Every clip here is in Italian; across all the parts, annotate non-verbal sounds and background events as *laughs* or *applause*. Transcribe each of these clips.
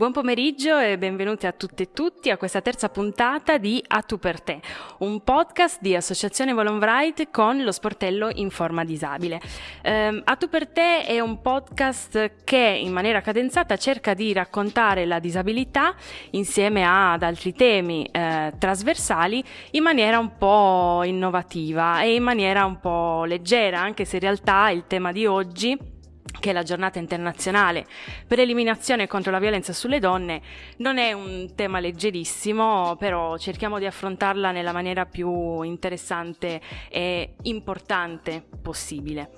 Buon pomeriggio e benvenuti a tutte e tutti a questa terza puntata di A Tu per te, un podcast di Associazione Volonbright con lo sportello in forma disabile. Eh, a Tu per te è un podcast che in maniera cadenzata cerca di raccontare la disabilità insieme ad altri temi eh, trasversali in maniera un po' innovativa e in maniera un po' leggera, anche se in realtà il tema di oggi che è la giornata internazionale per l'eliminazione contro la violenza sulle donne, non è un tema leggerissimo, però cerchiamo di affrontarla nella maniera più interessante e importante possibile.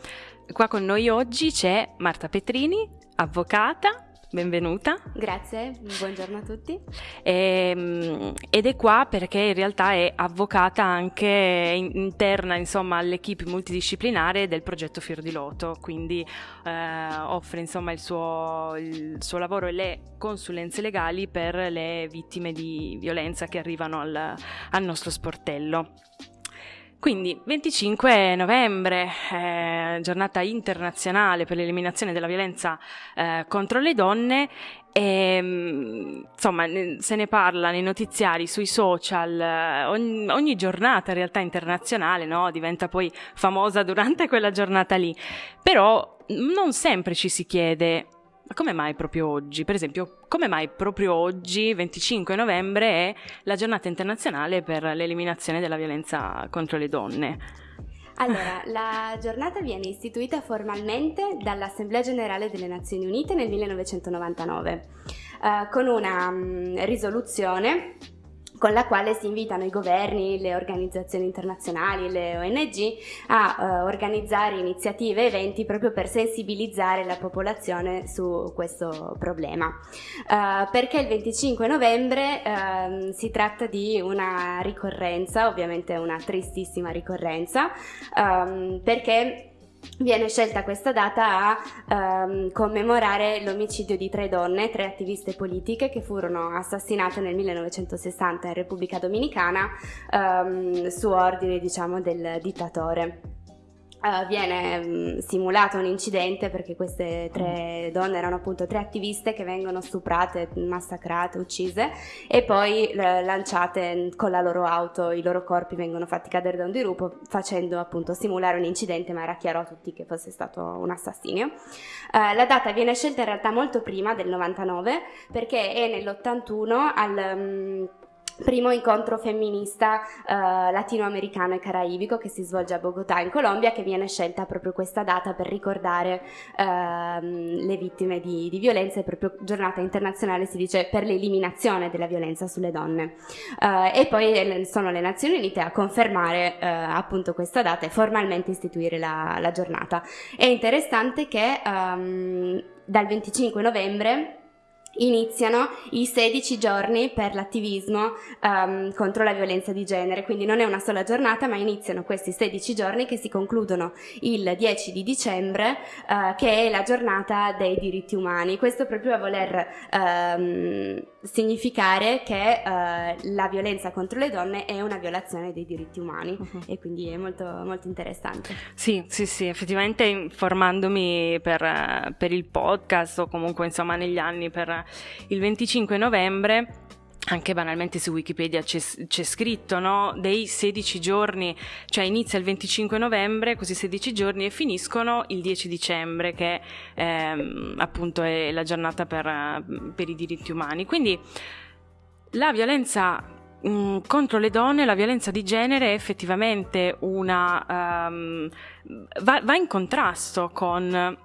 Qua con noi oggi c'è Marta Petrini, avvocata, benvenuta. Grazie, buongiorno a tutti. E, ehm, ed è qua perché in realtà è avvocata anche interna insomma, all'equipe multidisciplinare del progetto Fior di Loto, quindi eh, offre insomma, il, suo, il suo lavoro e le consulenze legali per le vittime di violenza che arrivano al, al nostro sportello. Quindi 25 novembre, eh, giornata internazionale per l'eliminazione della violenza eh, contro le donne e, ehm, insomma, se ne parla nei notiziari, sui social, eh, ogni, ogni giornata in realtà internazionale no? diventa poi famosa durante quella giornata lì. Però non sempre ci si chiede ma come mai proprio oggi? Per esempio, come mai proprio oggi, 25 novembre, è la giornata internazionale per l'eliminazione della violenza contro le donne? Allora, la giornata viene istituita formalmente dall'Assemblea Generale delle Nazioni Unite nel 1999 eh, con una um, risoluzione con la quale si invitano i governi, le organizzazioni internazionali, le ONG a uh, organizzare iniziative e eventi proprio per sensibilizzare la popolazione su questo problema. Uh, perché il 25 novembre uh, si tratta di una ricorrenza, ovviamente una tristissima ricorrenza, um, perché viene scelta questa data a um, commemorare l'omicidio di tre donne, tre attiviste politiche che furono assassinate nel 1960 in Repubblica Dominicana um, su ordine diciamo, del dittatore uh, viene um, simulato un incidente perché queste tre donne erano appunto tre attiviste che vengono stuprate, massacrate, uccise e poi uh, lanciate con la loro auto, i loro corpi vengono fatti cadere da un dirupo facendo appunto simulare un incidente ma era chiaro a tutti che fosse stato un assassinio. Uh, la data viene scelta in realtà molto prima del 99 perché è nell'81 al... Um, primo incontro femminista eh, latinoamericano e caraibico che si svolge a Bogotà in Colombia che viene scelta proprio questa data per ricordare ehm, le vittime di, di, violenza. E proprio giornata internazionale si dice per l'eliminazione della violenza sulle donne. Eh, e poi sono le Nazioni Unite a confermare eh, appunto questa data e formalmente istituire la, la giornata. È interessante che ehm, dal 25 novembre iniziano i 16 giorni per l'attivismo um, contro la violenza di genere, quindi non è una sola giornata, ma iniziano questi 16 giorni che si concludono il 10 di dicembre, uh, che è la giornata dei diritti umani. Questo proprio a voler um, significare che uh, la violenza contro le donne è una violazione dei diritti umani uh-huh. e quindi è molto, molto interessante. Sì, sì, sì, effettivamente informandomi per, per il podcast o comunque insomma negli anni per il 25 novembre anche banalmente su Wikipedia c'è, c'è, scritto no? dei 16 giorni, cioè inizia il 25 novembre, così 16 giorni e finiscono il 10 dicembre, che ehm, appunto è la giornata per, per, i diritti umani. Quindi la violenza mh, contro le donne, la violenza di genere è effettivamente una... Um, va, va in contrasto con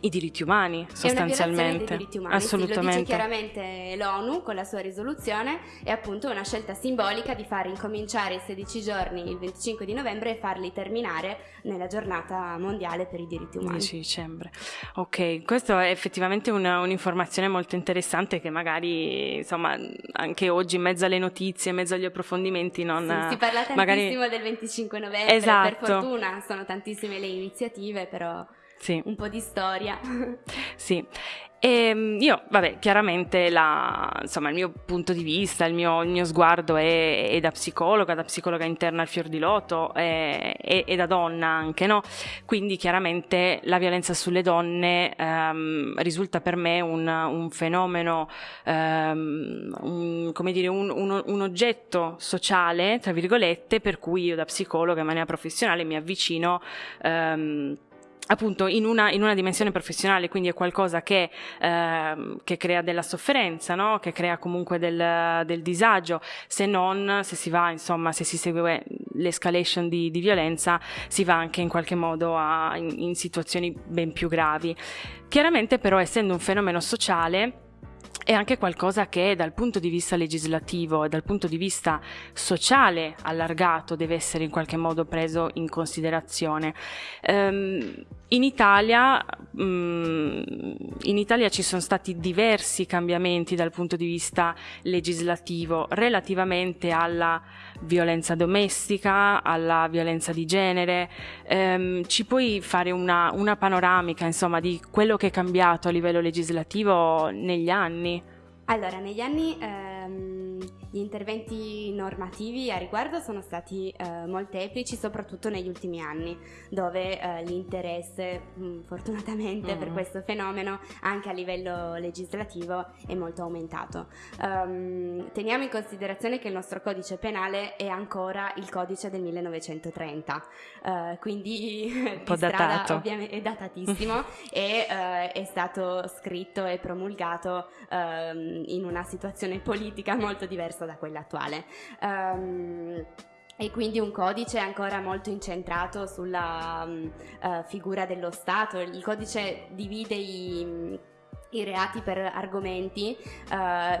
i diritti umani sostanzialmente. Diritti umani, Assolutamente. Sì, lo dice chiaramente l'ONU con la sua risoluzione è appunto una scelta simbolica di far incominciare i 16 giorni il 25 di novembre e farli terminare nella giornata mondiale per i diritti umani. 10 dicembre. Ok, questa è effettivamente una, un'informazione molto interessante che magari insomma anche oggi in mezzo alle notizie, in mezzo agli approfondimenti non... Sì, si parla tantissimo magari... del 25 novembre, esatto. per fortuna sono tantissime le iniziative però... sì. un po' di storia. *laughs* Sì, e ehm, io, vabbè, chiaramente la, insomma, il mio punto di vista, il mio, il mio sguardo è, è, da psicologa, da psicologa interna al fior di loto e, da donna anche, no? Quindi chiaramente la violenza sulle donne ehm, risulta per me un, un fenomeno, ehm, un, come dire, un, un, un oggetto sociale, tra virgolette, per cui io da psicologa in maniera professionale mi avvicino ehm, appunto in una, in una, dimensione professionale, quindi è qualcosa che, eh, che crea della sofferenza, no? che crea comunque del, del, disagio, se non se si va, insomma, se si segue l'escalation di, di violenza, si va anche in qualche modo a, in, in situazioni ben più gravi. Chiaramente però essendo un fenomeno sociale, è anche qualcosa che dal punto di vista legislativo e dal punto di vista sociale allargato deve essere in qualche modo preso in considerazione. Um, in Italia, um, in Italia ci sono stati diversi cambiamenti dal punto di vista legislativo relativamente alla violenza domestica, alla violenza di genere. Um, ci puoi fare una, una panoramica insomma, di quello che è cambiato a livello legislativo negli anni? Allora, negli anni ehm, gli interventi normativi a riguardo sono stati eh, molteplici, soprattutto negli ultimi anni, dove eh, l'interesse, mh, mm, fortunatamente mm. per questo fenomeno, anche a livello legislativo, è molto aumentato. Um, teniamo in considerazione che il nostro codice penale è ancora il codice del 1930, uh, eh, quindi *laughs* un po' datato. Ovviamente è datatissimo *laughs* e uh, è stato scritto e promulgato uh, in una situazione politica molto diversa da quella attuale. Um, e quindi un codice ancora molto incentrato sulla um, uh, figura dello Stato. Il codice divide i i reati per argomenti uh,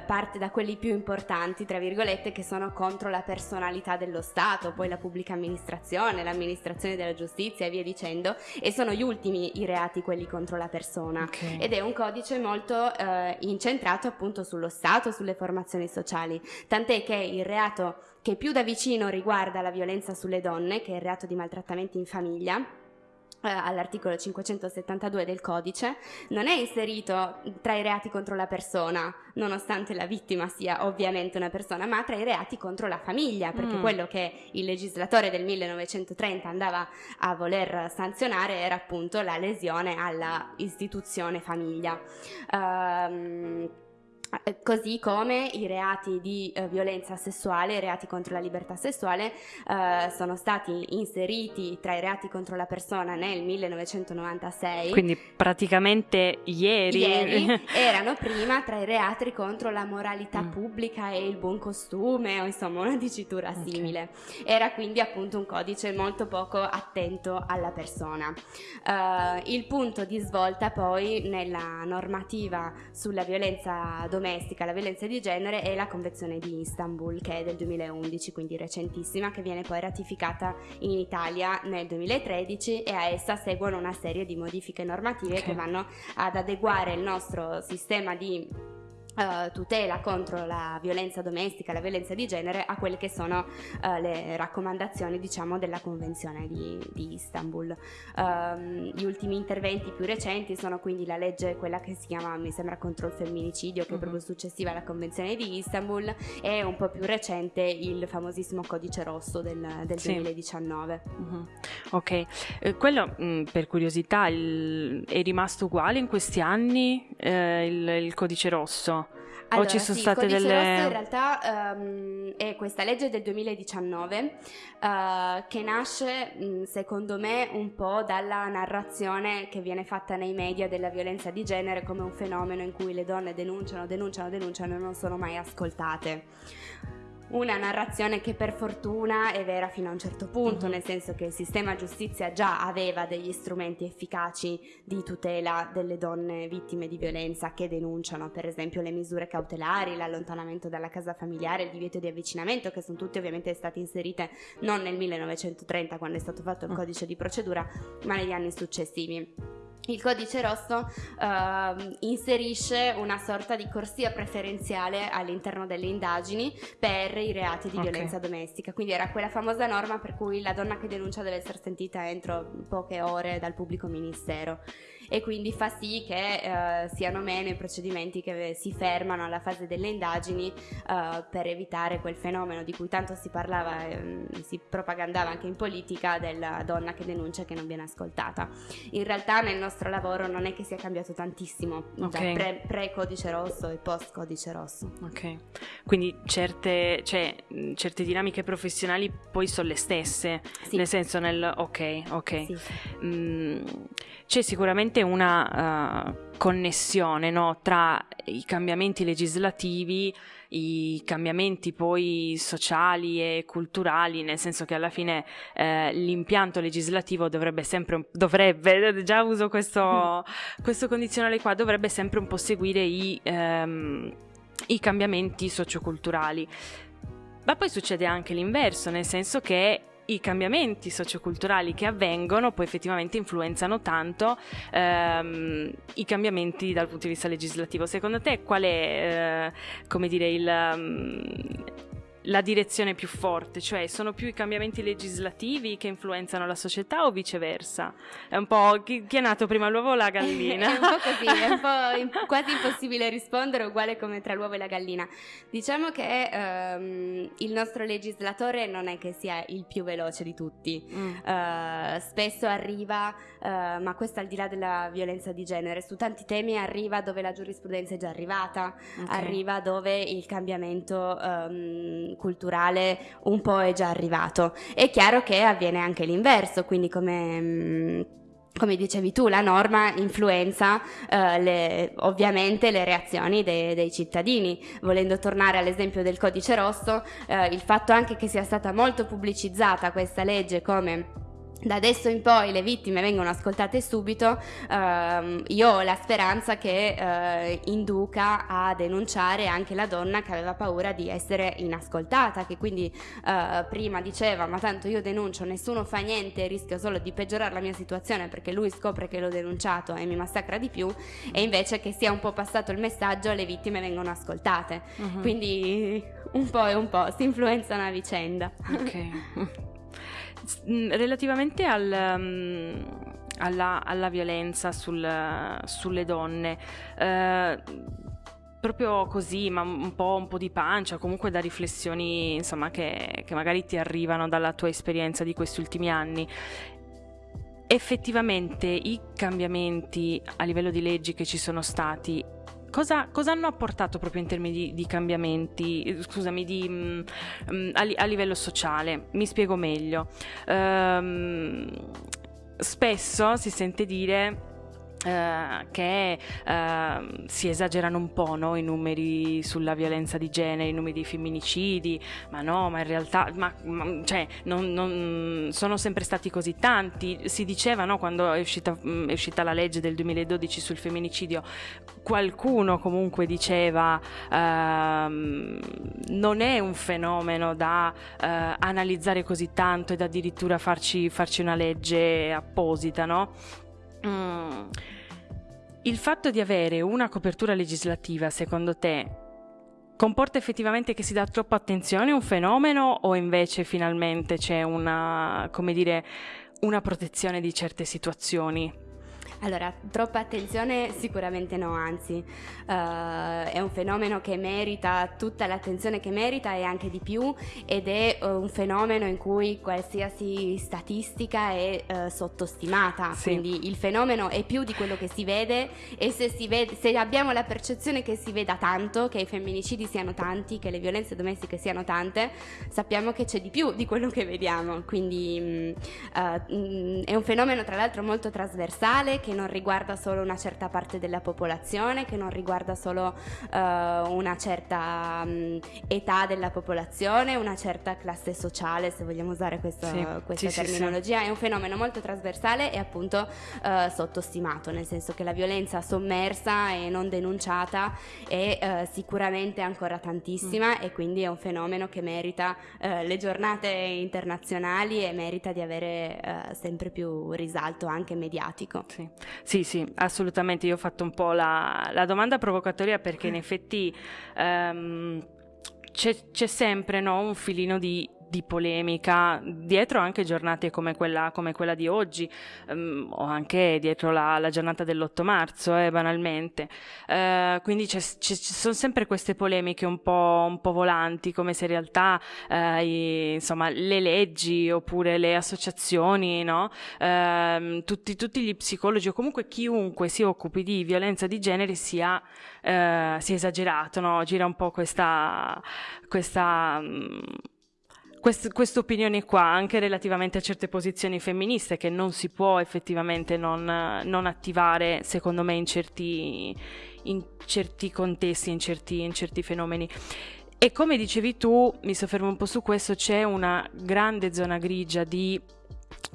parte da quelli più importanti, tra virgolette, che sono contro la personalità dello Stato, poi la pubblica amministrazione, l'amministrazione della giustizia e via dicendo, e sono gli ultimi i reati quelli contro la persona. Okay. Ed è un codice molto uh, incentrato appunto sullo Stato, sulle formazioni sociali, tant'è che il reato che più da vicino riguarda la violenza sulle donne, che è il reato di maltrattamenti in famiglia, eh, all'articolo 572 del codice, non è inserito tra i reati contro la persona, nonostante la vittima sia ovviamente una persona, ma tra i reati contro la famiglia, perché mm. quello che il legislatore del 1930 andava a voler sanzionare era appunto la lesione alla istituzione famiglia. Um, eh, così come i reati di eh, violenza sessuale, i reati contro la libertà sessuale eh, sono stati inseriti tra i reati contro la persona nel 1996. Quindi praticamente ieri. Ieri *laughs* erano prima tra i reati contro la moralità mm. pubblica e il buon costume o insomma una dicitura okay. simile. Era quindi appunto un codice molto poco attento alla persona. Uh, il punto di svolta poi nella normativa sulla violenza domestica domestica, la violenza di genere è la Convenzione di Istanbul che è del 2011, quindi recentissima, che viene poi ratificata in Italia nel 2013 e a essa seguono una serie di modifiche normative okay. che vanno ad adeguare il nostro sistema di Uh, tutela contro la violenza domestica, la violenza di genere a quelle che sono uh, le raccomandazioni diciamo della convenzione di, di Istanbul. Uh, gli ultimi interventi più recenti sono quindi la legge, quella che si chiama mi sembra contro il femminicidio che è proprio mhm. successiva alla convenzione di Istanbul e un po' più recente il famosissimo codice rosso del, del sì. 2019. Uh-huh. Ok, eh, quello mh, mm, per curiosità il, è rimasto uguale in questi anni eh, il, il codice rosso? Allora, o ci sono sì, state delle... Rosso in realtà um, è questa legge del 2019 uh, che nasce secondo me un po' dalla narrazione che viene fatta nei media della violenza di genere come un fenomeno in cui le donne denunciano, denunciano, denunciano e non sono mai ascoltate una narrazione che per fortuna è vera fino a un certo punto, mm-hmm. nel senso che il sistema giustizia già aveva degli strumenti efficaci di tutela delle donne vittime di violenza che denunciano, per esempio le misure cautelari, l'allontanamento dalla casa familiare, il divieto di avvicinamento, che sono tutte ovviamente state inserite non nel 1930 quando è stato fatto il mm. codice di procedura, ma negli anni successivi. Il codice rosso uh, inserisce una sorta di corsia preferenziale all'interno delle indagini per i reati di okay. violenza domestica. Quindi era quella famosa norma per cui la donna che denuncia deve essere sentita entro poche ore dal pubblico ministero e quindi fa sì che eh, siano meno i procedimenti che si fermano alla fase delle indagini eh, per evitare quel fenomeno di cui tanto si parlava e eh, si propagandava anche in politica della donna che denuncia che non viene ascoltata. In realtà nel nostro lavoro non è che sia cambiato tantissimo okay. da pre, pre, codice rosso e post codice rosso. Ok, quindi certe, cioè, certe dinamiche professionali poi sono le stesse, sì. nel senso nel ok, ok. Sì. Mm, c'è sicuramente sicuramente una uh, connessione no, tra i cambiamenti legislativi, i cambiamenti poi sociali e culturali, nel senso che alla fine eh, l'impianto legislativo dovrebbe sempre, dovrebbe, già uso questo, *laughs* questo condizionale qua, dovrebbe sempre un po' seguire i, ehm, i cambiamenti socioculturali. Ma poi succede anche l'inverso, nel senso che i cambiamenti socioculturali che avvengono poi effettivamente influenzano tanto ehm, i cambiamenti dal punto di vista legislativo. Secondo te qual è, eh, come dire, il... Um, la direzione più forte, cioè sono più i cambiamenti legislativi che influenzano la società o viceversa? È un po' chi, chi è nato prima l'uovo o la gallina? *laughs* è un po' così, è un po' *laughs* in, quasi impossibile rispondere, uguale come tra l'uovo e la gallina. Diciamo che um, il nostro legislatore non è che sia il più veloce di tutti, mm. uh, spesso arriva, uh, ma questo al di là della violenza di genere, su tanti temi arriva dove la giurisprudenza è già arrivata, okay. arriva dove il cambiamento... Um, culturale un po' è già arrivato. È chiaro che avviene anche l'inverso, quindi come... Mm, come dicevi tu, la norma influenza eh, le, ovviamente le reazioni dei, dei, cittadini. Volendo tornare all'esempio del codice rosso, eh, il fatto anche che sia stata molto pubblicizzata questa legge come da adesso in poi le vittime vengono ascoltate subito, ehm, io ho la speranza che eh, induca a denunciare anche la donna che aveva paura di essere inascoltata, che quindi eh, prima diceva ma tanto io denuncio, nessuno fa niente, rischio solo di peggiorare la mia situazione perché lui scopre che l'ho denunciato e mi massacra di più e invece che sia un po' passato il messaggio le vittime vengono ascoltate. Uh-huh. Quindi un po' e un po' si influenzano a vicenda. Ok. Relativamente al, um, alla, alla, violenza sul, sulle donne, eh, proprio così, ma un po', un po', di pancia, comunque da riflessioni insomma, che, che magari ti arrivano dalla tua esperienza di questi ultimi anni. Effettivamente i cambiamenti a livello di leggi che ci sono stati Cosa, cosa, hanno apportato proprio in termini di, di cambiamenti, scusami, di, mh, mm, mm, a, a, livello sociale? Mi spiego meglio. Um, spesso si sente dire Uh, che uh, si esagerano un po' no? i numeri sulla violenza di genere, i numeri di femminicidi, ma no, ma in realtà ma, ma, cioè, non, non sono sempre stati così tanti. Si diceva no, quando è uscita, è uscita, la legge del 2012 sul femminicidio, qualcuno comunque diceva uh, non è un fenomeno da uh, analizzare così tanto ed addirittura farci, farci una legge apposita, no? Mm. Il fatto di avere una copertura legislativa, secondo te, comporta effettivamente che si dà troppa attenzione a un fenomeno o invece finalmente c'è una, come dire, una protezione di certe situazioni? Allora, troppa attenzione sicuramente no, anzi uh, è un fenomeno che merita tutta l'attenzione che merita e anche di più ed è uh, un fenomeno in cui qualsiasi statistica è uh, sottostimata, sì. quindi il fenomeno è più di quello che si vede e se, si vede, se abbiamo la percezione che si veda tanto, che i femminicidi siano tanti, che le violenze domestiche siano tante, sappiamo che c'è di più di quello che vediamo, quindi mh, mh, è un fenomeno tra l'altro molto trasversale che non riguarda solo una certa parte della popolazione, che non riguarda solo uh, una certa um, età della popolazione, una certa classe sociale, se vogliamo usare questo, sì, questa sì, terminologia. Sì, è un fenomeno molto trasversale e appunto uh, sottostimato, nel senso che la violenza sommersa e non denunciata è uh, sicuramente ancora tantissima mm. e quindi è un fenomeno che merita le giornate internazionali e merita di avere sempre più risalto anche mediatico. Sì. Sì, sì, assolutamente. Io ho fatto un po' la, la domanda provocatoria perché in effetti um, c'è, c'è, sempre no, un filino di di polemica dietro anche giornate come quella, come quella di oggi um, o anche dietro la, la giornata dell'8 marzo eh, banalmente uh, quindi ci sono sempre queste polemiche un po', un po volanti come se in realtà uh, i, insomma, le leggi oppure le associazioni no? uh, tutti, tutti, gli psicologi o comunque chiunque si occupi di violenza di genere sia, sia esagerato no? gira un po' questa, questa um, questa opinione qua, anche relativamente a certe posizioni femministe che non si può effettivamente non, non attivare, secondo me, in certi, in certi contesti, in certi, in certi fenomeni. E come dicevi tu, mi soffermo un po' su questo, c'è una grande zona grigia di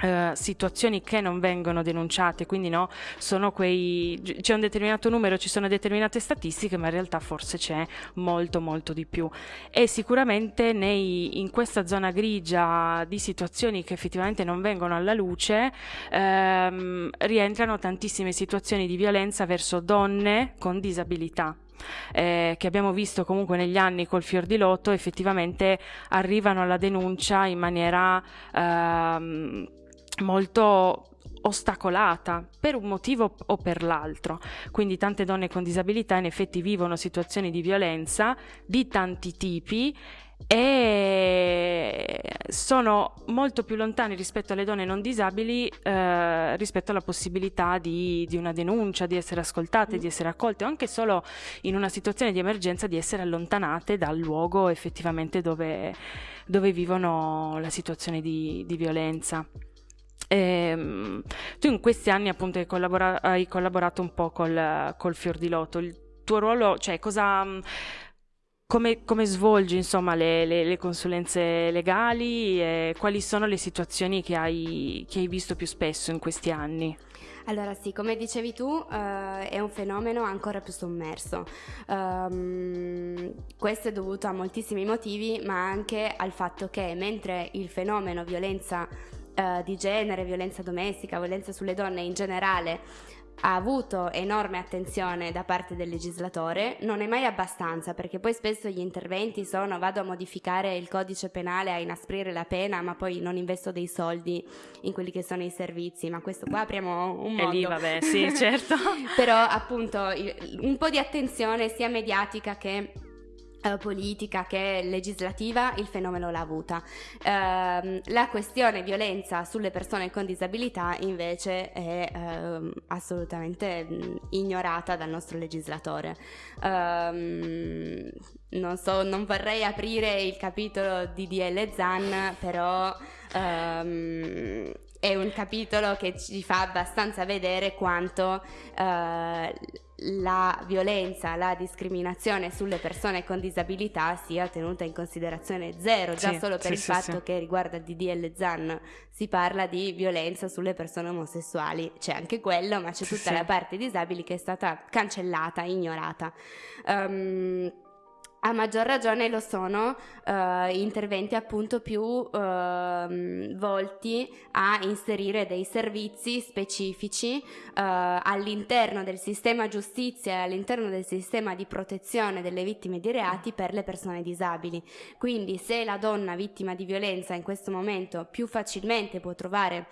Uh, situazioni che non vengono denunciate, quindi no, sono quei c'è un determinato numero, ci sono determinate statistiche, ma in realtà forse c'è molto molto di più. E sicuramente nei, in questa zona grigia di situazioni che effettivamente non vengono alla luce ehm, rientrano tantissime situazioni di violenza verso donne con disabilità. Eh, che abbiamo visto comunque negli anni col fior di lotto effettivamente arrivano alla denuncia in maniera ehm, molto ostacolata per un motivo o per l'altro. Quindi tante donne con disabilità in effetti vivono situazioni di violenza di tanti tipi e sono molto più lontani rispetto alle donne non disabili eh, rispetto alla possibilità di, di, una denuncia, di essere ascoltate, di essere accolte o anche solo in una situazione di emergenza di essere allontanate dal luogo effettivamente dove, dove vivono la situazione di, di violenza. E, ehm, tu in questi anni appunto hai, collabora- hai collaborato un po' col, col Fior di Loto, il tuo ruolo, cioè cosa come, come, svolgi insomma, le, le, le, consulenze legali e quali sono le situazioni che hai, che hai, visto più spesso in questi anni? Allora sì, come dicevi tu, uh, è un fenomeno ancora più sommerso. Um, questo è dovuto a moltissimi motivi, ma anche al fatto che mentre il fenomeno violenza uh, di genere, violenza domestica, violenza sulle donne in generale ha avuto enorme attenzione da parte del legislatore, non è mai abbastanza perché poi spesso gli interventi sono vado a modificare il codice penale, a inasprire la pena, ma poi non investo dei soldi in quelli che sono i servizi, ma questo qua apriamo un mondo. E lì vabbè, sì, certo. *laughs* Però appunto un po' di attenzione sia mediatica che politica che legislativa il fenomeno l'ha avuta. Uh, la questione violenza sulle persone con disabilità invece è uh, assolutamente mm, ignorata dal nostro legislatore. Uh, non so, non vorrei aprire il capitolo di DL Zan, però um, è un capitolo che ci fa abbastanza vedere quanto uh, la violenza, la discriminazione sulle persone con disabilità sia tenuta in considerazione zero, già sì, solo per sì, il sì, fatto che riguardo al DDL ZAN. Si parla di violenza sulle persone omosessuali, c'è anche quello, ma c'è tutta la parte disabili che è stata cancellata, ignorata. Um, a maggior ragione lo sono uh, interventi appunto più uh, volti a inserire dei servizi specifici uh, all'interno del sistema giustizia e all'interno del sistema di protezione delle vittime di reati per le persone disabili. Quindi se la donna vittima di violenza in questo momento più facilmente può trovare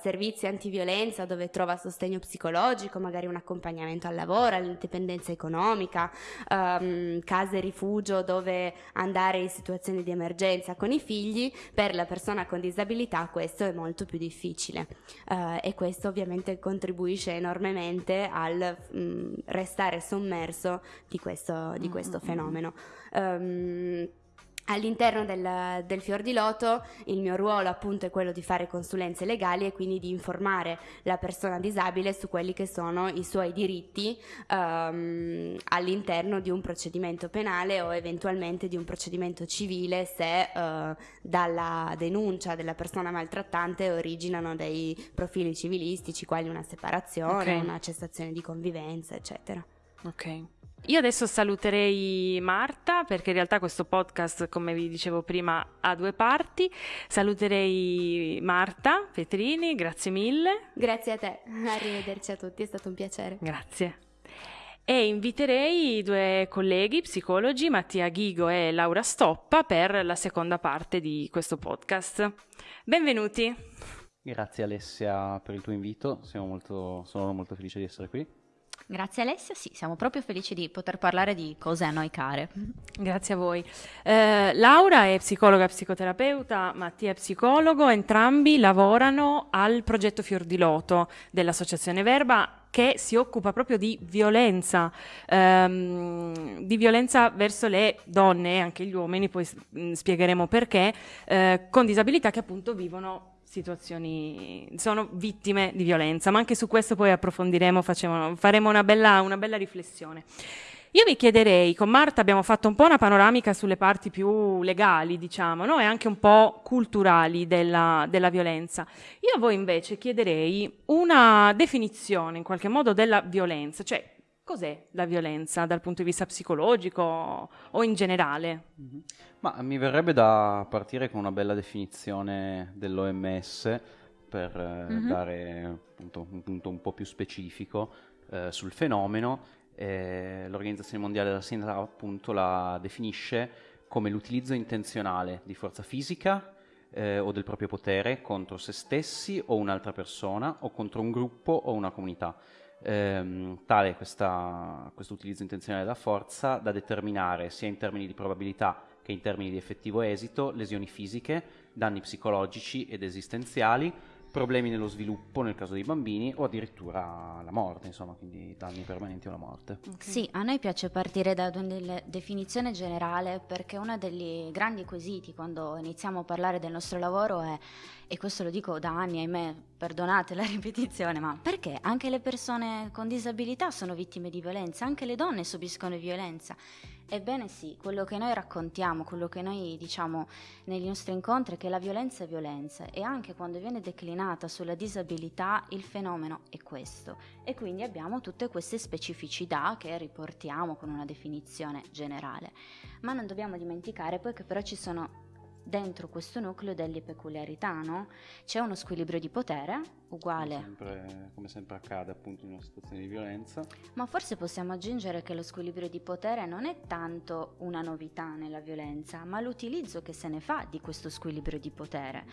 servizi antiviolenza dove trova sostegno psicologico, magari un accompagnamento al lavoro, all'indipendenza economica, um, case rifugio dove andare in situazioni di emergenza con i figli, per la persona con disabilità questo è molto più difficile uh, e questo ovviamente contribuisce enormemente al mh, mm, restare sommerso di questo, di questo mm-hmm. fenomeno. Um, All'interno del, del, Fior di Loto il mio ruolo appunto è quello di fare consulenze legali e quindi di informare la persona disabile su quelli che sono i suoi diritti um, all'interno di un procedimento penale o eventualmente di un procedimento civile se uh, dalla denuncia della persona maltrattante originano dei profili civilistici quali una separazione, okay. una cessazione di convivenza eccetera. Ok. Io adesso saluterei Marta perché in realtà questo podcast, come vi dicevo prima, ha due parti. Saluterei Marta Petrini, grazie mille. Grazie a te, *laughs* arrivederci a tutti, è stato un piacere. Grazie. E inviterei i due colleghi psicologi, Mattia Ghigo e Laura Stoppa, per la seconda parte di questo podcast. Benvenuti. Grazie Alessia per il tuo invito, molto, sono molto felice di essere qui. Grazie Alessia, sì, siamo proprio felici di poter parlare di cose a noi care. Grazie a voi. Eh, Laura è psicologa e psicoterapeuta, Mattia è psicologo, entrambi lavorano al progetto Fior di Loto dell'Associazione Verba che si occupa proprio di violenza, ehm, di violenza verso le donne e anche gli uomini, poi mh, spiegheremo perché, eh, con disabilità che appunto vivono situazioni, sono vittime di violenza, ma anche su questo poi approfondiremo, facciamo, faremo una bella, una bella riflessione. Io vi chiederei, con Marta abbiamo fatto un po' una panoramica sulle parti più legali, diciamo, no? e anche un po' culturali della, della, violenza. Io a voi invece chiederei una definizione in qualche modo della violenza, cioè cos'è la violenza dal punto di vista psicologico o in generale? Mm-hmm. Ma mi verrebbe da partire con una bella definizione dell'OMS per eh, mm-hmm. dare appunto, un punto un po' più specifico eh, sul fenomeno. Eh, L'Organizzazione Mondiale della Sanità appunto la definisce come l'utilizzo intenzionale di forza fisica eh, o del proprio potere contro se stessi o un'altra persona o contro un gruppo o una comunità ehm, tale questo utilizzo intenzionale della forza da determinare sia in termini di probabilità che in termini di effettivo esito lesioni fisiche, danni psicologici ed esistenziali, problemi nello sviluppo nel caso dei bambini o addirittura la morte, insomma, quindi danni permanenti o la morte. Okay. Sì, a noi piace partire da una definizione generale perché uno degli grandi quesiti quando iniziamo a parlare del nostro lavoro è, e questo lo dico da anni, ahimè, perdonate la *laughs* ripetizione, ma perché anche le persone con disabilità sono vittime di violenza, anche le donne subiscono violenza Ebbene sì, quello che noi raccontiamo, quello che noi diciamo negli nostri incontri è che la violenza è violenza e anche quando viene declinata sulla disabilità il fenomeno è questo e quindi abbiamo tutte queste specificità che riportiamo con una definizione generale. Ma non dobbiamo dimenticare poi che però ci sono dentro questo nucleo delle peculiarità, no? C'è uno squilibrio di potere uguale. Come sempre, come sempre, accade appunto in una situazione di violenza. Ma forse possiamo aggiungere che lo squilibrio di potere non è tanto una novità nella violenza, ma l'utilizzo che se ne fa di questo squilibrio di potere.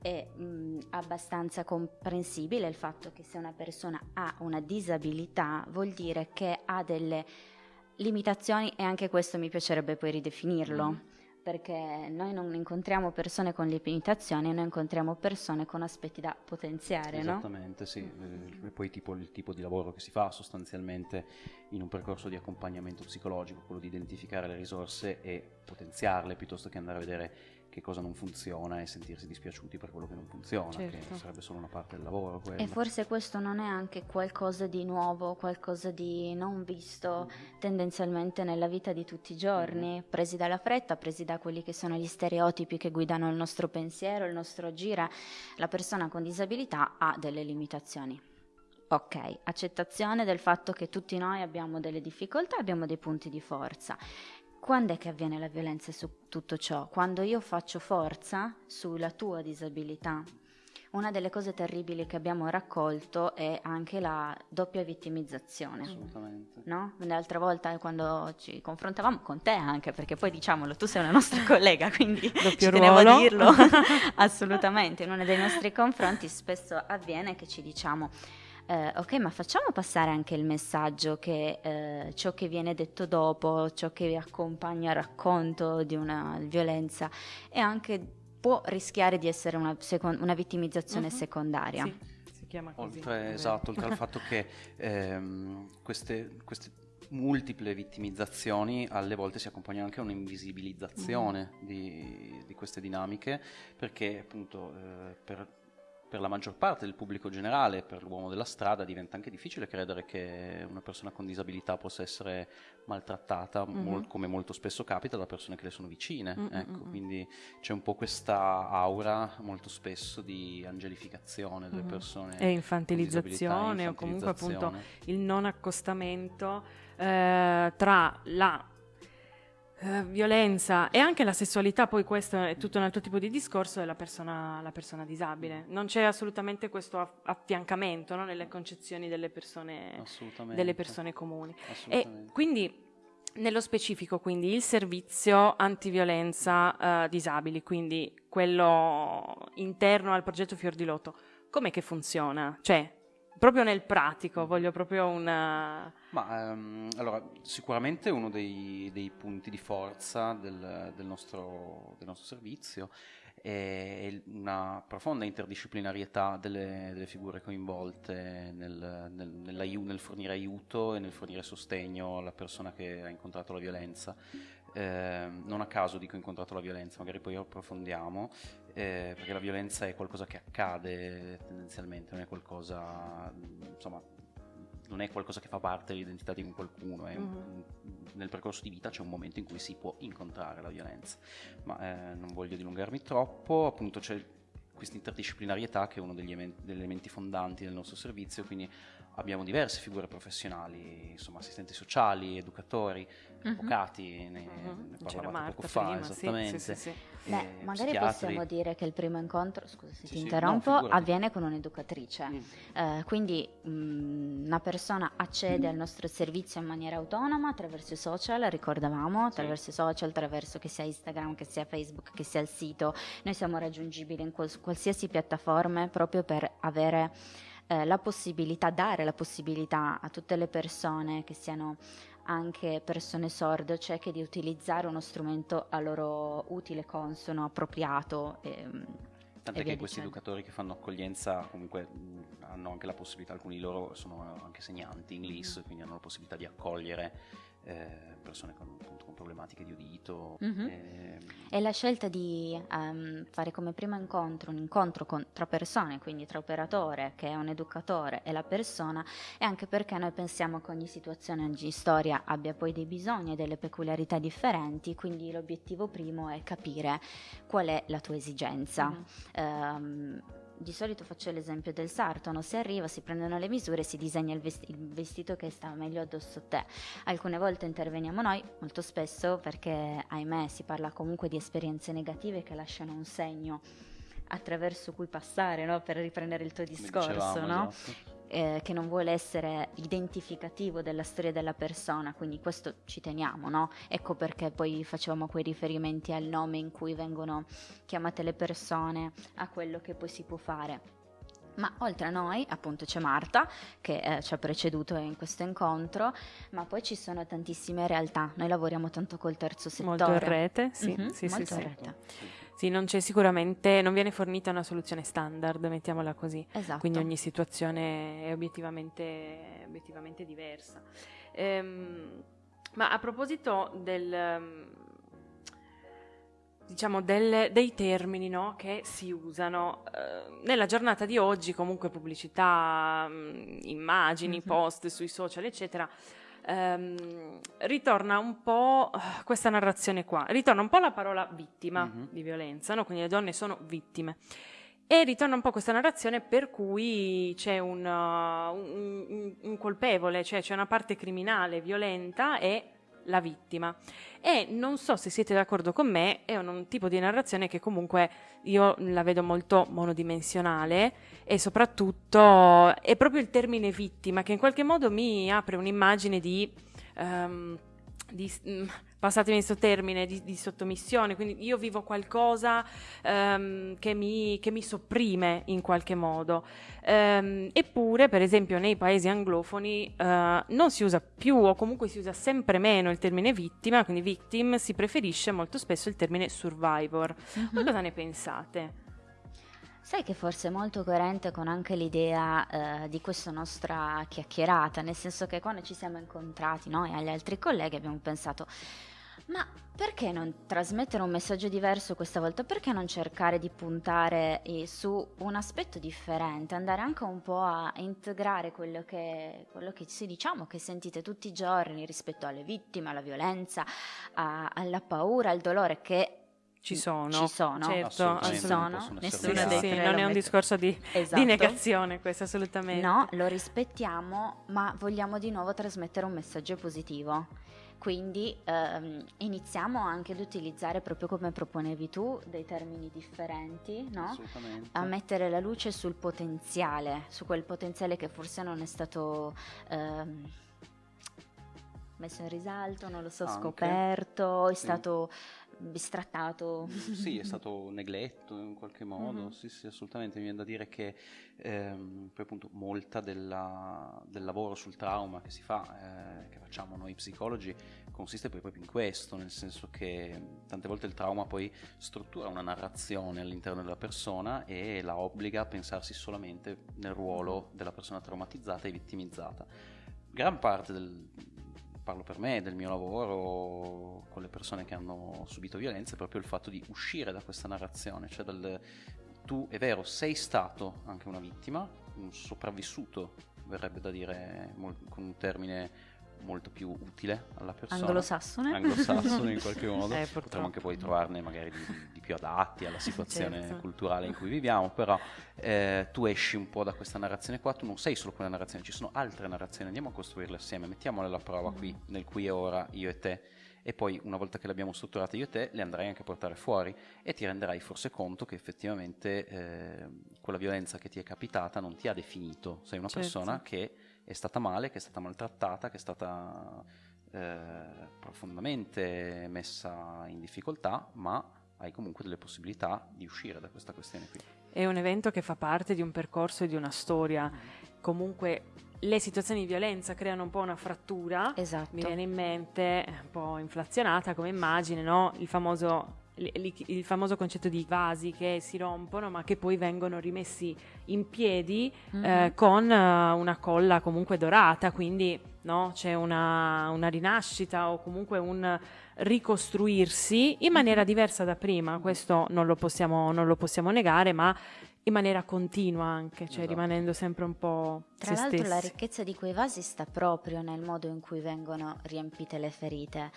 È mh, abbastanza comprensibile il fatto che se una persona ha una disabilità vuol dire che ha delle limitazioni e anche questo mi piacerebbe poi ridefinirlo. Mm perché noi non incontriamo persone con limitazioni, noi incontriamo persone con aspetti da potenziare. Esattamente, no? sì. E eh, poi tipo, il tipo di lavoro che si fa sostanzialmente in un percorso di accompagnamento psicologico, quello di identificare le risorse e potenziarle piuttosto che andare a vedere che cosa non funziona e sentirsi dispiaciuti per quello che non funziona, certo. che sarebbe solo una parte del lavoro. Quella. E forse questo non è anche qualcosa di nuovo, qualcosa di non visto mm-hmm. tendenzialmente nella vita di tutti i giorni, mm-hmm. presi dalla fretta, presi da quelli che sono gli stereotipi che guidano il nostro pensiero, il nostro agire. La persona con disabilità ha delle limitazioni. Ok, accettazione del fatto che tutti noi abbiamo delle difficoltà, abbiamo dei punti di forza quando è che avviene la violenza su tutto ciò? Quando io faccio forza sulla tua disabilità. Una delle cose terribili che abbiamo raccolto è anche la doppia vittimizzazione. Assolutamente. No? L'altra volta quando ci confrontavamo con te anche, perché poi diciamolo, tu sei una nostra *laughs* collega, quindi Doppio ci ruolo. tenevo a dirlo. *laughs* Assolutamente, in uno dei nostri confronti spesso avviene che ci diciamo eh, ok, ma facciamo passare anche il messaggio che eh, ciò che viene detto dopo, ciò che accompagna il racconto di una violenza è anche può rischiare di essere una, secon- una vittimizzazione uh-huh. secondaria. Sì, si chiama così. Oltre, esatto, oltre al *laughs* fatto che ehm, queste, queste multiple vittimizzazioni alle volte si accompagnano anche a un'invisibilizzazione mm. di, di, queste dinamiche perché appunto eh, per per la maggior parte del pubblico generale, per l'uomo della strada, diventa anche difficile credere che una persona con disabilità possa essere maltrattata, mm-hmm. mol- come molto spesso capita da persone che le sono vicine. Mm-hmm. Ecco, quindi c'è un po' questa aura molto spesso di angelificazione delle mm-hmm. persone. E infantilizzazione, infantilizzazione, o comunque appunto il non accostamento eh, tra la Uh, violenza e anche la sessualità, poi questo è tutto un altro tipo di discorso, è la persona, la persona disabile. Non c'è assolutamente questo affiancamento no, nelle concezioni delle persone, delle persone comuni. E quindi, nello specifico, quindi, il servizio antiviolenza uh, disabili, quindi quello interno al progetto Fior di Lotto, com'è che funziona? Cioè, proprio nel pratico, voglio proprio una... Ma um, allora, sicuramente uno dei, dei punti di forza del, del, nostro, del, nostro, servizio è una profonda interdisciplinarietà delle, delle figure coinvolte nel, nel, nel, fornire aiuto e nel fornire sostegno alla persona che ha incontrato la violenza. Eh, non a caso dico incontrato la violenza, magari poi approfondiamo, eh, perché la violenza è qualcosa che accade tendenzialmente, non è qualcosa, insomma, non è qualcosa che fa parte dell'identità di qualcuno, è, mm-hmm. nel percorso di vita c'è un momento in cui si può incontrare la violenza, ma eh, non voglio dilungarmi troppo, appunto c'è questa interdisciplinarietà che è uno degli, degli elementi fondanti del nostro servizio, quindi abbiamo diverse figure professionali, insomma assistenti sociali, educatori, uh-huh. avvocati, ne, uh-huh. ne parlavate poco fa, prima, esattamente. Sì, sì, sì, Beh, magari psichiatri. possiamo dire che il primo incontro, scusa se ti interrompo, no, avviene con un'educatrice, mm. eh, quindi mh, mm, una persona accede mm. al nostro servizio in maniera autonoma attraverso i social, ricordavamo, attraverso i social, attraverso che sia Instagram, che sia Facebook, che sia il sito, noi siamo raggiungibili in quals- qualsiasi piattaforma proprio per avere eh, la possibilità, dare la possibilità a tutte le persone che siano anche persone sorde o cieche di utilizzare uno strumento a loro utile, consono, appropriato. E, ehm, Tant'è che questi educatori che fanno accoglienza comunque hanno anche la possibilità, alcuni di loro sono anche segnanti in LIS, mm. quindi hanno la possibilità di accogliere eh, persone con, appunto, con, problematiche di udito. Mm-hmm. E... e... la scelta di um, fare come primo incontro un incontro con, tra persone, quindi tra operatore che è un educatore e la persona, è anche perché noi pensiamo che ogni situazione, ogni storia abbia poi dei bisogni e delle peculiarità differenti, quindi l'obiettivo primo è capire qual è la tua esigenza. Mm-hmm. Um, di solito faccio l'esempio del sartono, si arriva, si prendono le misure, si disegna il, vesti- il, vestito che sta meglio addosso a te. Alcune volte interveniamo noi, molto spesso perché ahimè si parla comunque di esperienze negative che lasciano un segno attraverso cui passare no? per riprendere il tuo discorso. Dicevamo, no? esatto eh, che non vuole essere identificativo della storia della persona, quindi questo ci teniamo, no? Ecco perché poi facevamo quei riferimenti al nome in cui vengono chiamate le persone, a quello che poi si può fare. Ma oltre a noi, appunto, c'è Marta che eh, ci ha preceduto in questo incontro, ma poi ci sono tantissime realtà. Noi lavoriamo tanto col terzo settore. Molto in rete, sì, mm-hmm, sì, molto sì, in rete. Sì, non c'è sicuramente, non viene fornita una soluzione standard, mettiamola così. Esatto. Quindi ogni situazione è obiettivamente, obiettivamente diversa. Ehm, ma a proposito del, diciamo, del, dei termini no, che si usano, eh, nella giornata di oggi comunque pubblicità, mh, immagini, mm-hmm. post sui social, eccetera, ehm, ritorna un po' questa narrazione qua, ritorna un po' la parola vittima mm-hmm. di violenza, no? quindi le donne sono vittime. E ritorna un po' questa narrazione per cui c'è un, uh, un, un, un colpevole, cioè c'è una parte criminale, violenta e la vittima. E non so se siete d'accordo con me, è un, un, tipo di narrazione che comunque io la vedo molto monodimensionale e soprattutto è proprio il termine vittima che in qualche modo mi apre un'immagine di... Um, di, mm, passatemi questo termine, di, di, sottomissione, quindi io vivo qualcosa um, che, mi, che, mi, sopprime in qualche modo. Um, eppure, per esempio, nei paesi anglofoni uh, non si usa più o comunque si usa sempre meno il termine vittima, quindi victim, si preferisce molto spesso il termine survivor. Mm-hmm. Ma cosa ne pensate? Sai che forse è molto coerente con anche l'idea eh, di questa nostra chiacchierata, nel senso che quando ci siamo incontrati noi e agli altri colleghi abbiamo pensato Ma perché non trasmettere un messaggio diverso questa volta? Perché non cercare di puntare eh, su un aspetto differente, andare anche un po' a integrare quello che, quello che si diciamo che sentite tutti i giorni rispetto alle vittime, alla violenza, a, alla paura, al dolore che ci sono, ci sono, certo, ci sono, nessuna dei tre. Non è un discorso di, esatto. di, negazione questo assolutamente. No, lo rispettiamo, ma vogliamo di nuovo trasmettere un messaggio positivo. Quindi ehm, iniziamo anche ad utilizzare proprio come proponevi tu dei termini differenti, no? a mettere la luce sul potenziale, su quel potenziale che forse non è stato ehm, messo in risalto, non lo so, anche. scoperto, è sì. stato bistrattato. Sì, è stato negletto in qualche modo, mm-hmm. sì, sì, assolutamente. Mi viene da dire che ehm, poi appunto molta della, del lavoro sul trauma che si fa, eh, che facciamo noi psicologi, consiste poi proprio in questo, nel senso che tante volte il trauma poi struttura una narrazione all'interno della persona e la obbliga a pensarsi solamente nel ruolo della persona traumatizzata e vittimizzata. Gran parte del, parlo per me, del mio lavoro con le persone che hanno subito violenza, è proprio il fatto di uscire da questa narrazione, cioè dal, tu è vero, sei stato anche una vittima, un sopravvissuto, verrebbe da dire con un termine molto più utile alla persona. Anglosassone. Anglosassone in *laughs* qualche modo. Eh, Potremmo anche poi trovarne magari di, di più adatti alla situazione certo. culturale in cui viviamo, però eh, tu esci un po' da questa narrazione qua, tu non sei solo quella narrazione, ci sono altre narrazioni, andiamo a costruirle assieme, mettiamole alla prova qui, mm. nel qui e ora, io e te e poi una volta che le abbiamo strutturate io e te le andrai anche a portare fuori e ti renderai forse conto che effettivamente eh, quella violenza che ti è capitata non ti ha definito, sei una certo. persona che è stata male, che è stata maltrattata, che è stata eh, profondamente messa in difficoltà, ma hai comunque delle possibilità di uscire da questa questione qui. È un evento che fa parte di un percorso e di una storia. Comunque le situazioni di violenza creano un po' una frattura. Esatto. Mi viene in mente, un po' inflazionata come immagine, no? il famoso il famoso concetto di vasi che si rompono ma che poi vengono rimessi in piedi mm-hmm. eh, con uh, una colla comunque dorata, quindi no, c'è una, una, rinascita o comunque un ricostruirsi in maniera diversa da prima, questo non lo possiamo, non lo possiamo negare, ma in maniera continua anche, cioè esatto. rimanendo sempre un po' Tra se l'altro stessi. la ricchezza di quei vasi sta proprio nel modo in cui vengono riempite le ferite.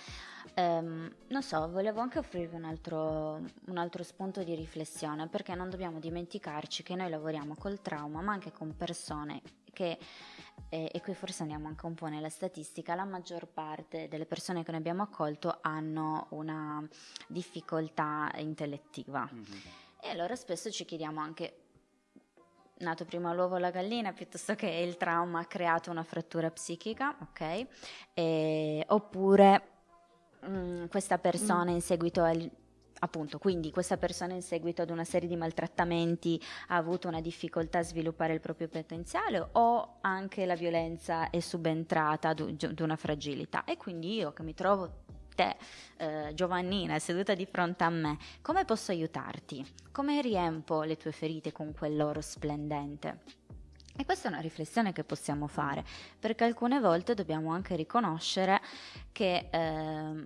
Um, non so, volevo anche offrirvi un altro, un altro, spunto di riflessione perché non dobbiamo dimenticarci che noi lavoriamo col trauma ma anche con persone che, eh, e qui forse andiamo anche un po' nella statistica, la maggior parte delle persone che noi abbiamo accolto hanno una difficoltà intellettiva. Mm-hmm. E allora spesso ci chiediamo anche nato prima l'uovo o la gallina piuttosto che il trauma ha creato una frattura psichica, ok? E, oppure mh, mm, questa persona mm. in seguito al, appunto, quindi questa persona in seguito ad una serie di maltrattamenti ha avuto una difficoltà a sviluppare il proprio potenziale o anche la violenza è subentrata ad una fragilità e quindi io che mi trovo te, eh, Giovannina, seduta di fronte a me, come posso aiutarti? Come riempo le tue ferite con quell'oro splendente? E questa è una riflessione che possiamo fare, perché alcune volte dobbiamo anche riconoscere che eh,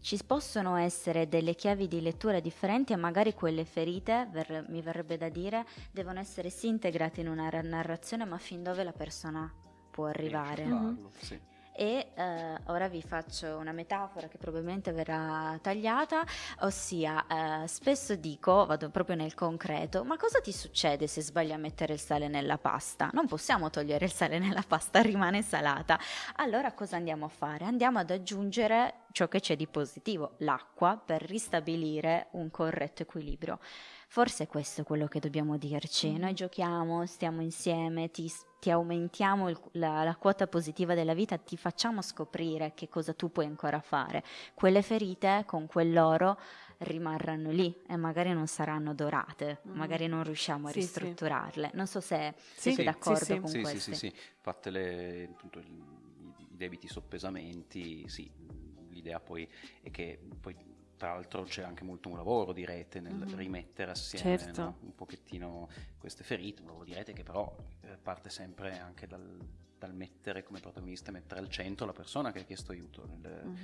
ci possono essere delle chiavi di lettura differenti e magari quelle ferite, ver- mi verrebbe da dire, devono essere sì integrate in una narrazione, ma fin dove la persona può arrivare. Mm-hmm. Sì e eh, ora vi faccio una metafora che probabilmente verrà tagliata, ossia eh, spesso dico, vado proprio nel concreto, ma cosa ti succede se sbagli a mettere il sale nella pasta? Non possiamo togliere il sale nella pasta, *laughs* rimane salata. Allora cosa andiamo a fare? Andiamo ad aggiungere ciò che c'è di positivo, l'acqua, per ristabilire un corretto equilibrio. Forse è questo quello che dobbiamo dirci. Noi giochiamo, stiamo insieme, ti ti aumentiamo il, la, la, quota positiva della vita, ti facciamo scoprire che cosa tu puoi ancora fare. Quelle ferite con quell'oro rimarranno lì e magari non saranno dorate, mm. magari non riusciamo a sì, ristrutturarle. Sì. Non so se sì, siete d'accordo sì, con sì, questo. Sì, sì, sì, fatte le, appunto, i debiti soppesamenti, sì, l'idea poi è che poi tra l'altro c'è anche molto un lavoro di rete nel mm-hmm. rimettere assieme certo. no? un pochettino queste ferite, un lavoro di rete che però eh, parte sempre anche dal, dal, mettere come protagonista, mettere al centro la persona che ha chiesto aiuto. Nel, mm-hmm.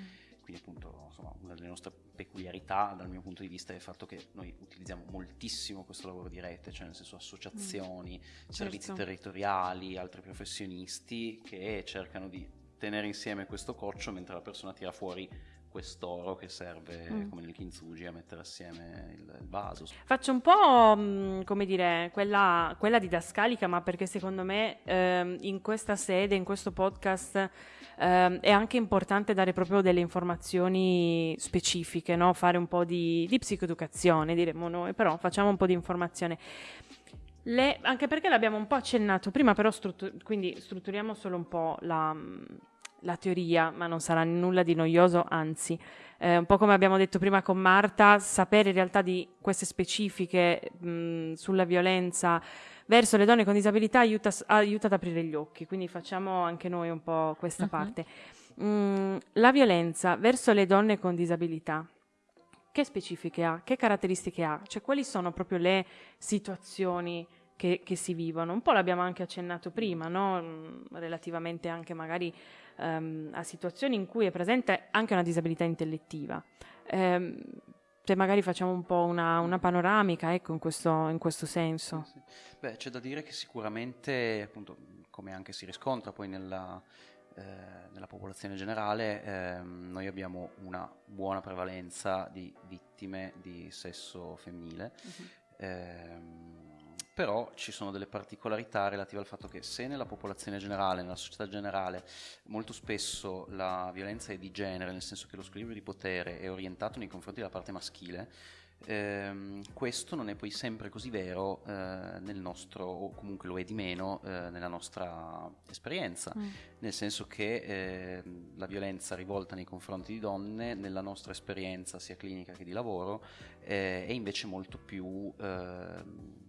quindi appunto insomma, una delle nostre peculiarità dal mio punto di vista è il fatto che noi utilizziamo moltissimo questo lavoro di rete, cioè nel senso associazioni, mm. servizi certo. territoriali, altri professionisti che cercano di tenere insieme questo coccio mentre la persona tira fuori quest'oro che serve mm. come nel kintsugi a mettere assieme il, il, vaso. Faccio un po' mm, come dire quella, quella didascalica, ma perché secondo me ehm, in questa sede, in questo podcast ehm, è anche importante dare proprio delle informazioni specifiche, no? fare un po' di, di psicoeducazione, diremmo noi, però facciamo un po' di informazione. Le, anche perché l'abbiamo un po' accennato prima, però struttur- quindi strutturiamo solo un po' la la teoria, ma non sarà nulla di noioso, anzi, eh, un po' come abbiamo detto prima con Marta, sapere in realtà di queste specifiche mh, sulla violenza verso le donne con disabilità aiuta, aiuta, ad aprire gli occhi, quindi facciamo anche noi un po' questa uh-huh. parte. Mm, la violenza verso le donne con disabilità, che specifiche ha? Che caratteristiche ha? Cioè quali sono proprio le situazioni che, che si vivono? Un po' l'abbiamo anche accennato prima, no? Relativamente anche magari um, a situazioni in cui è presente anche una disabilità intellettiva. Um, se magari facciamo un po' una, una panoramica ecco, in, questo, in questo senso. Sì, sì. Beh, c'è da dire che sicuramente, appunto, come anche si riscontra poi nella, eh, nella popolazione generale, eh, noi abbiamo una buona prevalenza di vittime di sesso femminile. Uh-huh. Eh, però ci sono delle particolarità relative al fatto che se nella popolazione generale, nella società generale, molto spesso la violenza è di genere, nel senso che lo squilibrio di potere è orientato nei confronti della parte maschile, ehm, questo non è poi sempre così vero eh, nel nostro, o comunque lo è di meno eh, nella nostra esperienza, mm. nel senso che eh, la violenza rivolta nei confronti di donne nella nostra esperienza sia clinica che di lavoro eh, è invece molto più ehm,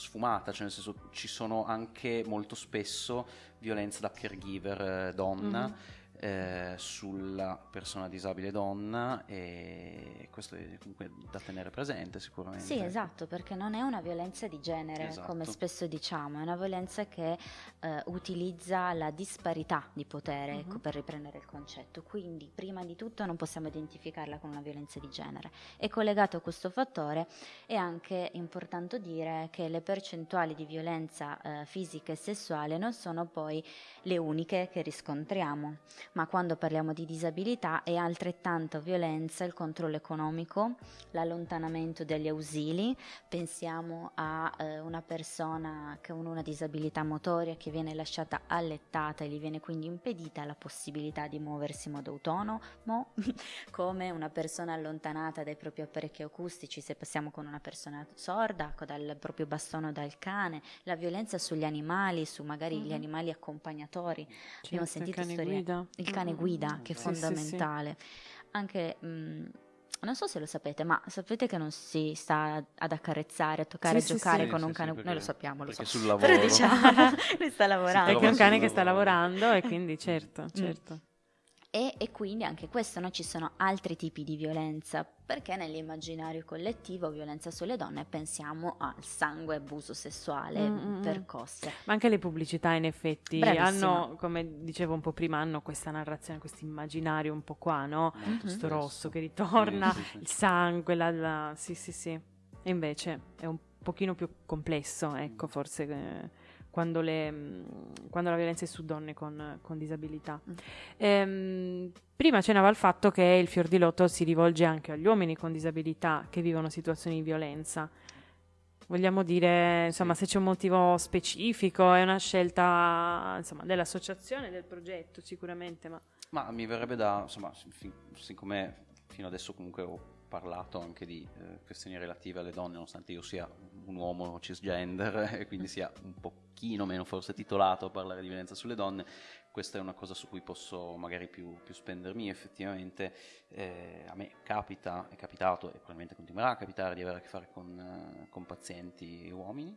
sfumata, cioè nel senso ci sono anche molto spesso violenza da caregiver eh, donna. Mm-hmm eh, sulla persona disabile donna e questo è comunque da tenere presente sicuramente. Sì, esatto, perché non è una violenza di genere, esatto. come spesso diciamo, è una violenza che eh, utilizza la disparità di potere, uh-huh. ecco, per riprendere il concetto. Quindi, prima di tutto non possiamo identificarla con una violenza di genere. E collegato a questo fattore è anche importante dire che le percentuali di violenza eh, fisica e sessuale non sono poi le uniche che riscontriamo ma quando parliamo di disabilità è altrettanto violenza il controllo economico, l'allontanamento degli ausili, pensiamo a eh, una persona ha una disabilità motoria che viene lasciata allettata e gli viene quindi impedita la possibilità di muoversi in modo autonomo, *laughs* come una persona allontanata dai propri apparecchi acustici, se passiamo con una persona sorda, dal proprio bastono dal cane, la violenza sugli animali, su magari mm-hmm. gli animali accompagnatori. Certo, Abbiamo sentito storie. Guida il cane guida, che è fondamentale. Sì, sì, sì. Anche... Mh, mm, non so se lo sapete, ma sapete che non si sta ad accarezzare, a toccare, a giocare con un cane. Noi lo sappiamo, lo so. Sul lavoro. Però diciamo, *laughs* lui sta lavorando. Perché è un cane che sta lavorando e quindi certo, certo. Mm. E, e, quindi anche questo no? ci sono altri tipi di violenza, perché nell'immaginario collettivo violenza sulle donne pensiamo al sangue, abuso sessuale, mm-hmm. percosse. Ma anche le pubblicità in effetti Bravissima. hanno, come dicevo un po' prima, hanno questa narrazione, questo immaginario un po' qua, no? Mm-hmm. Questo rosso che ritorna, sì, sì, sì. il sangue, la, la... sì sì sì. E invece è un pochino più complesso, ecco, forse... Eh, quando, le, mm, quando, la violenza è su donne con, con disabilità. Mm. Ehm, prima accennava al fatto che il fior di lotto si rivolge anche agli uomini con disabilità che vivono situazioni di violenza. Vogliamo dire, insomma, se c'è un motivo specifico, è una scelta insomma, dell'associazione, del progetto sicuramente. Ma... ma mi verrebbe da, insomma, siccome fino adesso comunque ho parlato anche di eh, questioni relative alle donne, nonostante io sia un uomo cisgender *laughs* e quindi sia un pochino meno forse titolato a parlare di violenza sulle donne, questa è una cosa su cui posso magari più, più spendermi. Effettivamente eh, a me capita, è capitato e probabilmente continuerà a capitare di avere a che fare con, eh, con pazienti uomini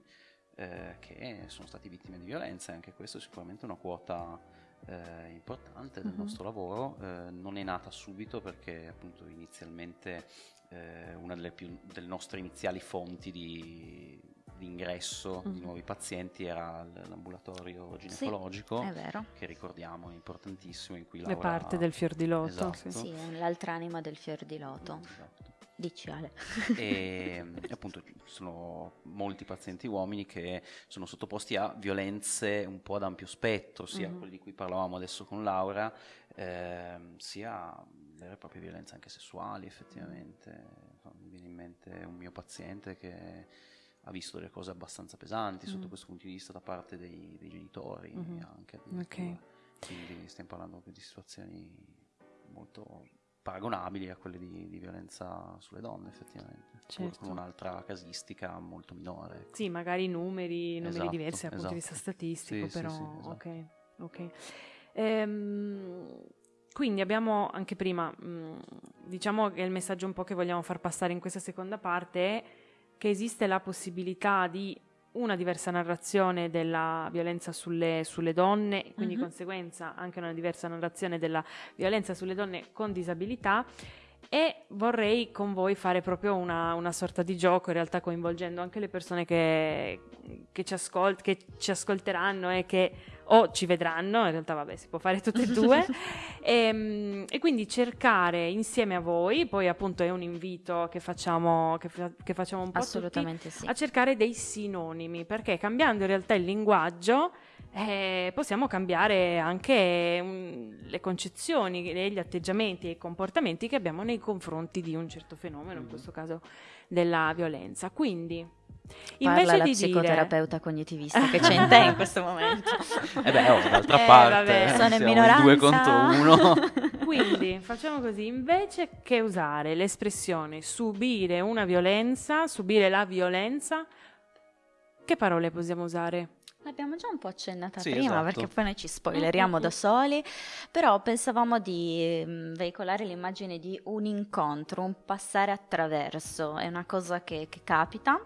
eh, che sono stati vittime di violenza e anche questo è sicuramente una quota eh, importante del uh-huh. nostro lavoro, eh, non è nata subito perché appunto inizialmente eh, una delle, più, delle, nostre iniziali fonti di, l'ingresso mm. di nuovi pazienti era l'ambulatorio ginecologico, sì, che ricordiamo è importantissimo, in cui. È parte del fior di loto. Esatto. Sì, è l'altra anima del fior di loto. Esatto. Dici Ale. e appunto ci sono molti pazienti uomini che sono sottoposti a violenze un po' ad ampio spettro, sia mm-hmm. quelli di cui parlavamo adesso con Laura, eh, sia vere e proprie violenze anche sessuali effettivamente. Mi viene in mente un mio paziente che ha visto delle cose abbastanza pesanti mm. sotto questo punto di vista da parte dei, dei genitori mm-hmm. anche. Okay. Quindi stiamo parlando di situazioni molto paragonabili a quelle di, di violenza sulle donne effettivamente, certo. con un'altra casistica molto minore. Sì, magari numeri, numeri esatto, diversi dal punto di vista esatto. statistico, sì, però sì, sì, esatto. ok. ok. Ehm, quindi abbiamo anche prima, mh, mm, diciamo che il messaggio un po' che vogliamo far passare in questa seconda parte è che esiste la possibilità di una diversa narrazione della violenza sulle, sulle donne, quindi di conseguenza anche una diversa narrazione della violenza sulle donne con disabilità e vorrei con voi fare proprio una, una, sorta di gioco, in realtà coinvolgendo anche le persone che, che, ci, ascolt- che ci, ascolteranno e che o ci vedranno, in realtà vabbè si può fare tutte e due, e, *laughs* ehm, e, quindi cercare insieme a voi, poi appunto è un invito che facciamo, che, che facciamo un po' Assolutamente tutti, sì. a cercare dei sinonimi, perché cambiando in realtà il linguaggio eh, possiamo cambiare anche um, le concezioni, gli atteggiamenti e i comportamenti che abbiamo nei confronti di un certo fenomeno, in mm. questo caso della violenza. Quindi, invece Parla di la psicoterapeuta dire... cognitivista che c'è in te in questo momento. eh beh, oh, d'altra eh, parte, vabbè, sono in minoranza. due contro uno. *laughs* *laughs* Quindi, facciamo così, invece che usare l'espressione subire una violenza, subire la violenza, che parole possiamo usare? L'abbiamo già un po' accennata sì, prima esatto. perché poi noi ci spoileriamo da soli, però pensavamo di mh, veicolare l'immagine di un incontro, un passare attraverso, è una cosa che, che capita.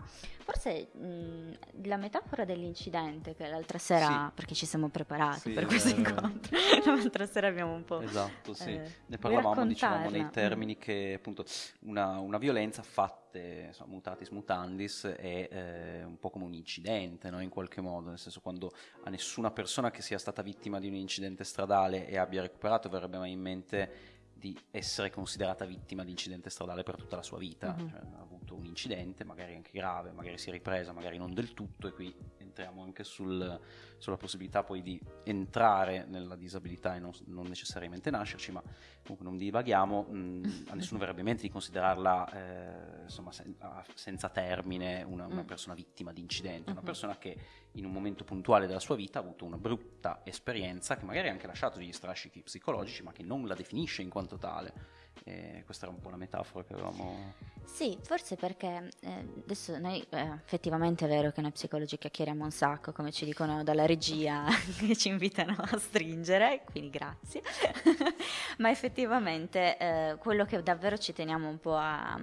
Forse mh, la metafora dell'incidente che l'altra sera, sì. perché ci siamo preparati sì, per questo eh, incontro, *laughs* l'altra sera abbiamo un po'... Esatto, sì. Eh, ne parlavamo diciamo nei termini che appunto una, una violenza fatte, insomma, mutatis mutandis è eh, un po' come un incidente, no? in qualche modo, nel senso quando a nessuna persona che sia stata vittima di un incidente stradale e abbia recuperato verrebbe mai in mente di essere considerata vittima di incidente stradale per tutta la sua vita, uh-huh. cioè, ha avuto un incidente, magari anche grave, magari si è ripresa, magari non del tutto e qui entriamo anche sul, sulla possibilità poi di entrare nella disabilità e non, non necessariamente nascerci, ma comunque non divaghiamo, mh, a *laughs* nessuno verrebbe in mente di considerarla eh, insomma, sen- senza termine una, una, mm. persona vittima di incidente, una mm-hmm. persona che in un momento puntuale della sua vita ha avuto una brutta esperienza che magari ha anche lasciato degli strascichi psicologici, ma che non la definisce in quanto tale. E questa era un po' la metafora che avevamo. Sì, forse perché eh, adesso noi eh, effettivamente è vero che noi psicologi chiacchieriamo un sacco, come ci dicono dalla regia *laughs* che ci invitano a stringere, quindi grazie. *laughs* Ma effettivamente eh, quello che davvero ci teniamo un po' a,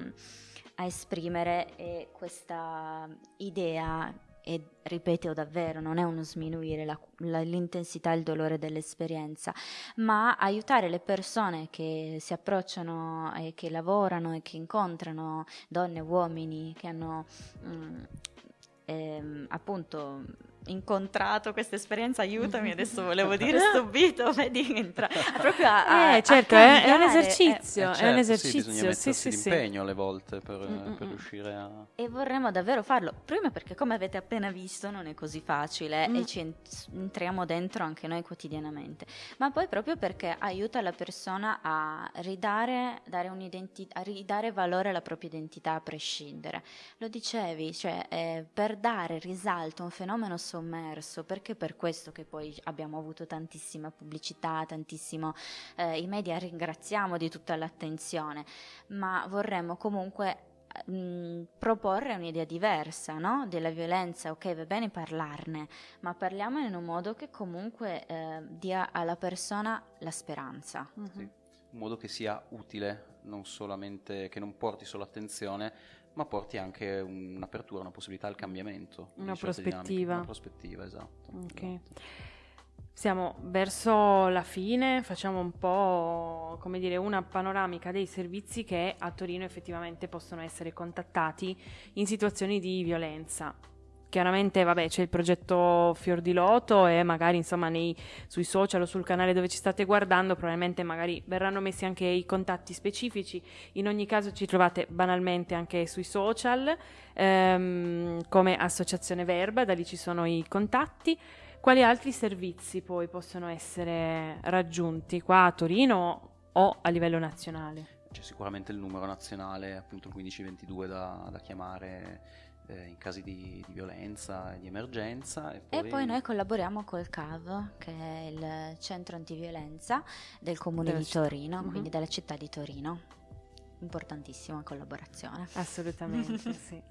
a esprimere è questa idea e ripeto davvero, non è uno sminuire la, la, l'intensità e il dolore dell'esperienza, ma aiutare le persone che si approcciano e che lavorano e che incontrano donne, uomini che hanno mh, mm, ehm, appunto incontrato questa esperienza, aiutami, adesso volevo dire *laughs* stupito, vedi, entra proprio a, eh, certo, a è, un esercizio, eh, certo, è un esercizio, sì, bisogna sì, sì, sì, impegno alle volte per, mm, per, riuscire a... E vorremmo davvero farlo, prima perché come avete appena visto non è così facile mm. e ci entriamo dentro anche noi quotidianamente, ma poi proprio perché aiuta la persona a ridare, a ridare valore alla propria identità a prescindere. Lo dicevi, cioè eh, per dare risalto a un fenomeno sommerso, perché per questo che poi abbiamo avuto tantissima pubblicità, tantissimo, eh, i media ringraziamo di tutta l'attenzione, ma vorremmo comunque mh, proporre un'idea diversa no? della violenza, ok va bene parlarne, ma parliamone in un modo che comunque eh, dia alla persona la speranza. Mm-hmm. Sì, un modo che sia utile, non solamente, che non porti solo attenzione, ma porti anche un'apertura, una possibilità al cambiamento. Una prospettiva. Una prospettiva, esatto. Okay. esatto. Siamo verso la fine, facciamo un po' come dire una panoramica dei servizi che a Torino effettivamente possono essere contattati in situazioni di violenza. Chiaramente vabbè, c'è il progetto Fior di Loto e magari insomma nei, sui social o sul canale dove ci state guardando probabilmente magari verranno messi anche i contatti specifici. In ogni caso ci trovate banalmente anche sui social ehm, come Associazione Verba, da lì ci sono i contatti. Quali altri servizi poi possono essere raggiunti qua a Torino o a livello nazionale? C'è sicuramente il numero nazionale, appunto il 1522 da, da chiamare eh, in casi di, di, violenza e di emergenza. E poi... e poi... noi collaboriamo col CAV, che è il centro antiviolenza del comune della di Torino, città. quindi della città di Torino. Importantissima collaborazione. Assolutamente, *laughs* sì.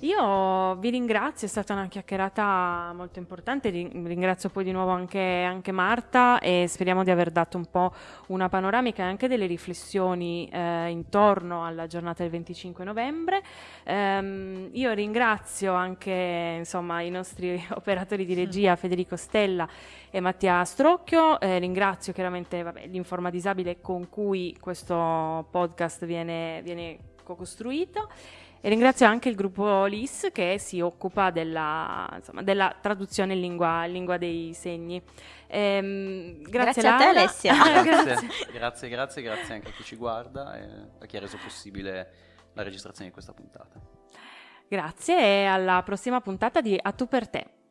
Io vi ringrazio, è stata una chiacchierata molto importante, ringrazio poi di nuovo anche, anche, Marta e speriamo di aver dato un po' una panoramica e anche delle riflessioni eh, intorno alla giornata del 25 novembre. Um, io ringrazio anche insomma, i nostri *laughs* operatori di regia, Federico Stella e Mattia Strocchio, eh, ringrazio chiaramente l'informa disabile con cui questo podcast viene, viene co-costruito. E ringrazio anche il gruppo LIS che si occupa della, insomma, della traduzione in lingua, in lingua, dei segni. Ehm, grazie, grazie a te Alessia. *laughs* grazie. grazie, grazie, grazie anche a chi ci guarda e a chi ha reso possibile la registrazione di questa puntata. Grazie e alla prossima puntata di A tu per te.